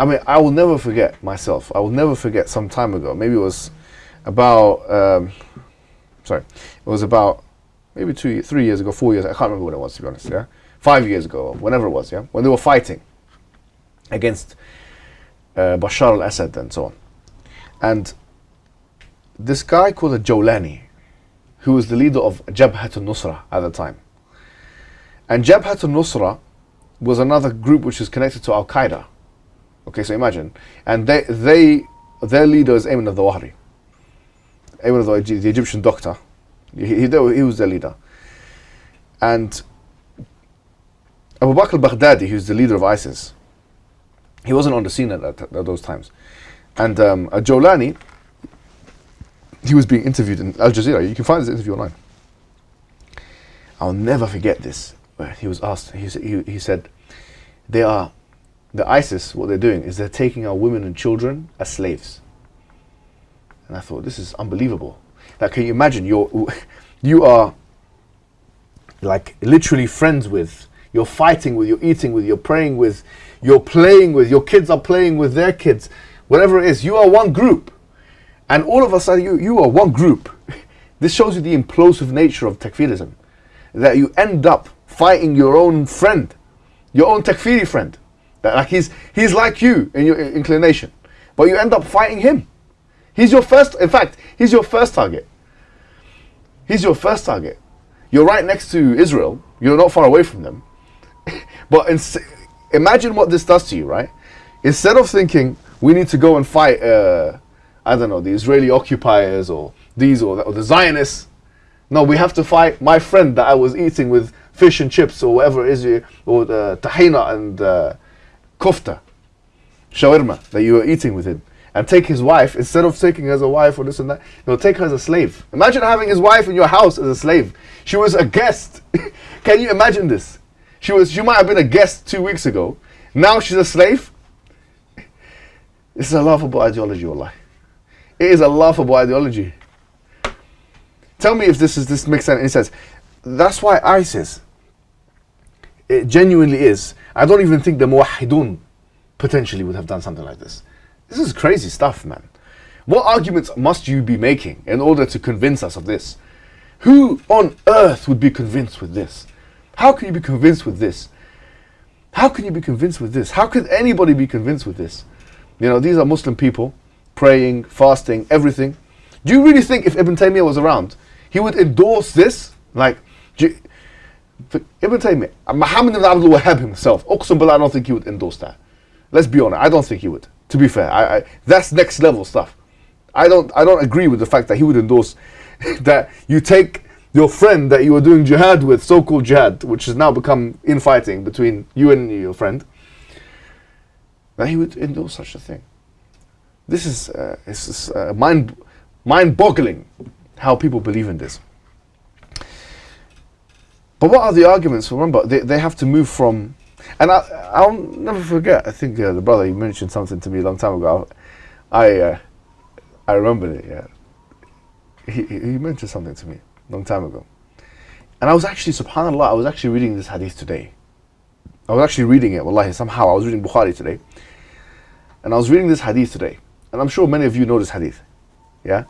I mean, I will never forget myself. I will never forget some time ago. Maybe it was about, um, sorry, it was about maybe two, three years ago, four years. I can't remember when it was to be honest. Yeah, five years ago, whenever it was. Yeah, when they were fighting against uh, Bashar al-Assad and so on, and this guy called a Jolani, who was the leader of Jabhat al-Nusra at the time, and Jabhat al-Nusra was another group which is connected to Al Qaeda. Okay, so imagine, and they they their leader is Ayman al-Zawahiri. Ayman al-Zawahiri, the Egyptian doctor, he, he, he was their leader, and Abu Bakr al-Baghdadi, who's the leader of ISIS, he wasn't on the scene at, at, those times, and um, Jolani, he was being interviewed in Al Jazeera. You can find this interview online. I'll never forget this. He was asked. He, he, he said, "They are the ISIS, what they're doing is they're taking our women and children as slaves. And I thought, this is unbelievable. Like, can you imagine? You're, you are like literally friends with, you're fighting with, you're eating with, you're praying with, you're playing with, your kids are playing with their kids, whatever it is. You are one group. And all of a sudden, you, you are one group. This shows you the implosive nature of takfirism. That you end up fighting your own friend, your own takfiri friend. That like he's he's like you in your inclination, but you end up fighting him. He's your first. In fact, he's your first target. He's your first target. You're right next to Israel. You're not far away from them. but imagine what this does to you, right? Instead of thinking we need to go and fight, uh, I don't know, the Israeli occupiers or these or, or the Zionists. No, we have to fight my friend that I was eating with fish and chips or whatever it is, or the tahina and. Uh, kofta, shawarma that you were eating with him, and take his wife instead of taking her as a wife or this and that, know, take her as a slave. Imagine having his wife in your house as a slave. She was a guest. Can you imagine this? She was. She might have been a guest two weeks ago. Now she's a slave. This is a laughable ideology, Allah. It is a laughable ideology. Tell me if this is this makes any sense. That's why ISIS it genuinely is. I don't even think the Muwahidun potentially would have done something like this. This is crazy stuff, man. What arguments must you be making in order to convince us of this? Who on earth would be convinced with this? How can you be convinced with this? How can you be convinced with this? How could anybody be convinced with this? You know, these are Muslim people praying, fasting, everything. Do you really think if Ibn Taymiyyah was around, he would endorse this? Like, Ibn Taymiyyah, Muhammad ibn Abdul Wahhab himself, Uqsum Billah, I don't think he would endorse that. Let's be honest, I don't think he would. To be fair, I, I, that's next level stuff. I don't, I don't agree with the fact that he would endorse that you take your friend that you were doing jihad with, so-called jihad, which has now become infighting between you and your friend, that he would endorse such a thing. This is, uh, it's, uh, mind, mind-boggling how people believe in this. But what are the arguments? Remember, they, they have to move from, and I, I'll never forget. I think uh, the brother he mentioned something to me a long time ago. I uh, I remember it. Yeah, he he mentioned something to me a long time ago, and I was actually Subhanallah. I was actually reading this hadith today. I was actually reading it. Wallahi, somehow I was reading Bukhari today, and I was reading this hadith today, and I'm sure many of you know this hadith. Yeah,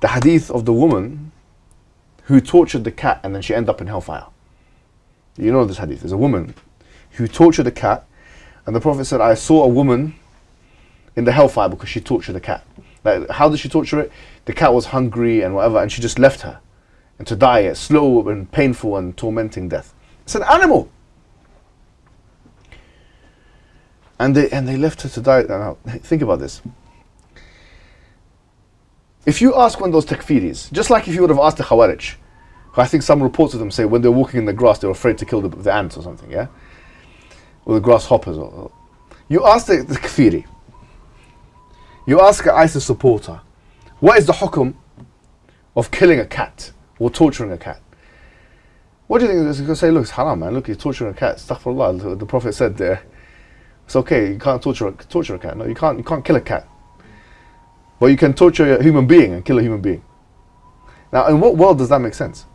the hadith of the woman who tortured the cat and then she ended up in hellfire. You know this hadith. There's a woman who tortured a cat, and the Prophet said, I saw a woman in the hellfire because she tortured a cat. Like, how did she torture it? The cat was hungry and whatever, and she just left her. And to die a slow and painful and tormenting death. It's an animal. And they, and they left her to die. Now, think about this. If you ask one of those takfiris, just like if you would have asked the Khawarij, I think some reports of them say when they're walking in the grass, they're afraid to kill the, the ants or something, yeah? Or the grasshoppers. Or, or. You ask the, the kafiri, you ask an ISIS supporter, what is the hukum of killing a cat or torturing a cat? What do you think? He's going to say, look, it's haram, man. Look, you're torturing a cat. Astaghfirullah. The, the Prophet said there, it's okay, you can't torture a, torture a cat. No, you can't, you can't kill a cat. But you can torture a human being and kill a human being. Now, in what world does that make sense?